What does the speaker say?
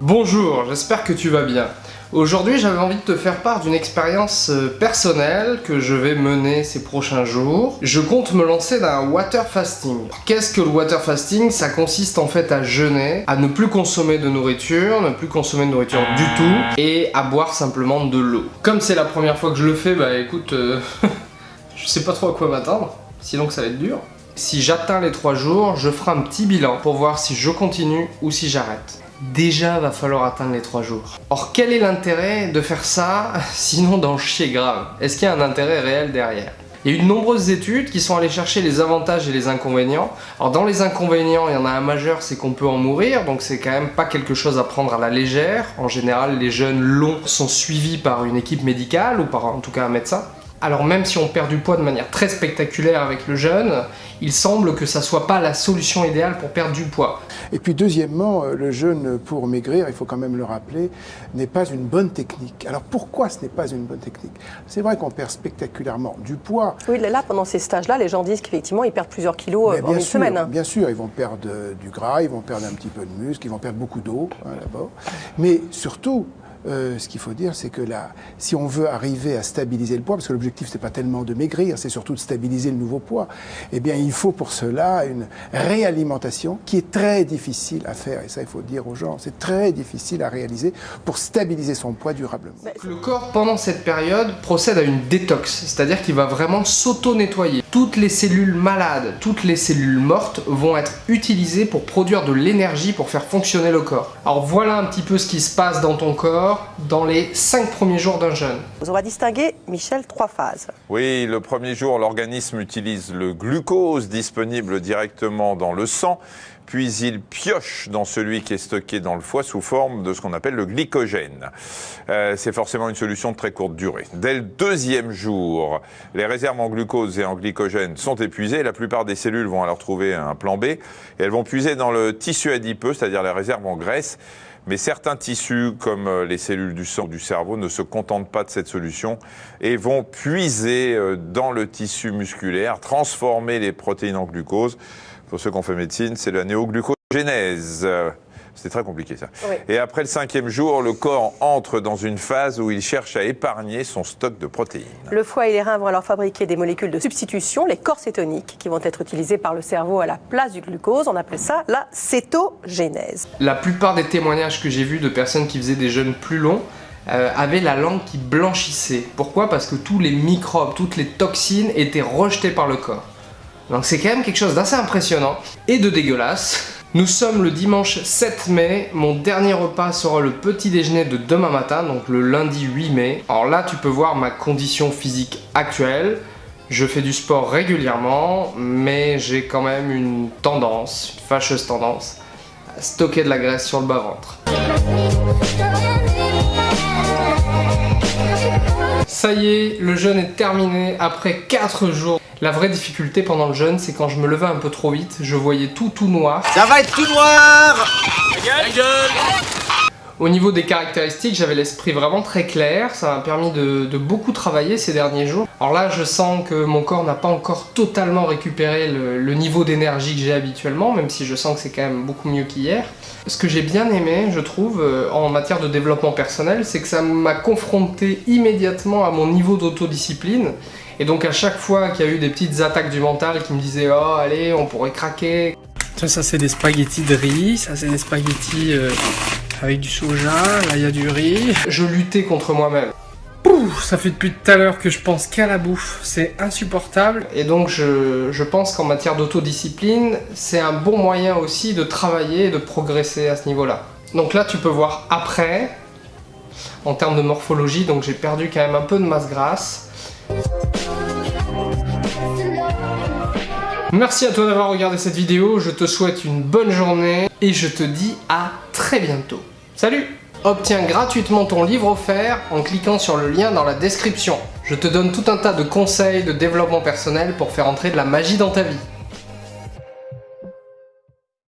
Bonjour, j'espère que tu vas bien. Aujourd'hui, j'avais envie de te faire part d'une expérience euh, personnelle que je vais mener ces prochains jours. Je compte me lancer dans un water fasting. Qu'est-ce que le water fasting? Ça consiste en fait à jeûner, à ne plus consommer de nourriture, ne plus consommer de nourriture du tout, et à boire simplement de l'eau. Comme c'est la première fois que je le fais, bah écoute, euh, je sais pas trop à quoi m'attendre, sinon que ça va être dur. Si j'atteins les 3 jours, je ferai un petit bilan pour voir si je continue ou si j'arrête déjà va falloir atteindre les 3 jours. Or quel est l'intérêt de faire ça sinon d'en chier grave? Est-ce qu'il y a un intérêt réel derrière? Il y a eu de nombreuses études qui sont allées chercher les avantages et les inconvénients. Alors dans les inconvénients, il y en a un majeur, c'est qu'on peut en mourir, donc c'est quand même pas quelque chose à prendre à la légère. En général, les jeunes longs sont suivis par une équipe médicale ou par en tout cas un médecin. Alors même si on perd du poids de manière très spectaculaire avec le jeûne, il semble que ça soit pas la solution idéale pour perdre du poids. Et puis deuxièmement, euh, le jeûne pour maigrir, il faut quand même le rappeler, n'est pas une bonne technique. Alors pourquoi ce n'est pas une bonne technique? C'est vrai qu'on perd spectaculairement du poids. Oui, là, pendant ces stages-là, les gens disent qu'effectivement, ils perdent plusieurs kilos euh, en une semaine. Hein. Bien sûr, ils vont perdre du gras, ils vont perdre un petit peu de muscle, ils vont perdre beaucoup d'eau, hein, d'abord. Mais surtout, euh, ce qu'il faut dire, c'est que là, si on veut arriver à stabiliser le poids, parce que l'objectif, c'est pas tellement de maigrir, c'est surtout de stabiliser le nouveau poids, eh bien, il faut pour cela une réalimentation qui est très difficile à faire. Et ça, il faut dire aux gens, c'est très difficile à réaliser pour stabiliser son poids durablement. Le corps, pendant cette période, procède à une détox, c'est-à-dire qu'il va vraiment s'auto-nettoyer. Toutes les cellules malades, toutes les cellules mortes vont être utilisées pour produire de l'énergie pour faire fonctionner le corps. Alors voilà un petit peu ce qui se passe dans ton corps dans les 5 premiers jours d'un jeûne. On va distinguer, Michel, trois phases. Oui, le premier jour, l'organisme utilise le glucose disponible directement dans le sang, puis il pioche dans celui qui est stocké dans le foie sous forme de ce qu'on appelle le glycogène. Euh, c'est forcément une solution de très courte durée. Dès le deuxième jour, les réserves en glucose et en glycogène sont épuisées. La plupart des cellules vont alors trouver un plan B et elles vont puiser dans le tissu adipeux, c'est-à-dire les réserves en graisse. Mais certains tissus, comme euh, les cellules du sang ou du cerveau, ne se contentent pas de cette solution et vont puiser euh, dans le tissu musculaire, transformer les protéines en glucose. Pour ceux qui ont fait médecine, c'est la néoglucogénèse. C'est très compliqué ça. Et après le cinquième jour, le corps entre dans une phase où il cherche à épargner son stock de protéines. Le foie et les reins vont alors fabriquer des molécules de substitution, les corps cétoniques, qui vont être utilisées par le cerveau à la place du glucose. On appelle ça la cétogénèse. La plupart des témoignages que j'ai vus de personnes qui faisaient des jeûnes plus longs euh, avaient la langue qui blanchissait. Pourquoi? Parce que tous les microbes, toutes les toxines étaient rejetées par le corps. Donc c'est quand même quelque chose d'assez impressionnant et de dégueulasse. Nous sommes le dimanche 7 mai, mon dernier repas sera le petit déjeuner de demain matin, donc le lundi 8 mai. Alors là, tu peux voir ma condition physique actuelle. Je fais du sport régulièrement, mais j'ai quand même une tendance, une fâcheuse tendance, à stocker de la graisse sur le bas-ventre. Ça y est, le jeûne est terminé après 4 jours. La vraie difficulté pendant le jeûne, c'est quand je me levais un peu trop vite, je voyais tout tout noir. Ça va être tout noir Au niveau des caractéristiques, j'avais l'esprit vraiment très clair, ça m'a permis de, beaucoup travailler ces derniers jours. Alors là, je sens que mon corps n'a pas encore totalement récupéré le, niveau d'énergie que j'ai habituellement, même si je sens que c'est quand même beaucoup mieux qu'hier. Ce que j'ai bien aimé, je trouve, euh, en matière de développement personnel, c'est que ça m'a confronté immédiatement à mon niveau d'autodiscipline. Et donc à chaque fois qu'il y a eu des petites attaques du mental qui me disaient « Oh, allez, on pourrait craquer », ça, ça c'est des spaghettis de riz, ça c'est des spaghettis euh, avec du soja, là il y a du riz. Je luttais contre moi-même. Ça fait depuis tout à l'heure que je pense qu'à la bouffe, c'est insupportable. Et donc je, je pense qu'en matière d'autodiscipline, c'est un bon moyen aussi de travailler et de progresser à ce niveau-là. Donc là tu peux voir après, en termes de morphologie, donc j'ai perdu quand même un peu de masse grasse. Merci à toi d'avoir regardé cette vidéo, je te souhaite une bonne journée et je te dis à très bientôt. Salut Obtiens gratuitement ton livre offert en cliquant sur le lien dans la description. Je te donne tout un tas de conseils de développement personnel pour faire entrer de la magie dans ta vie.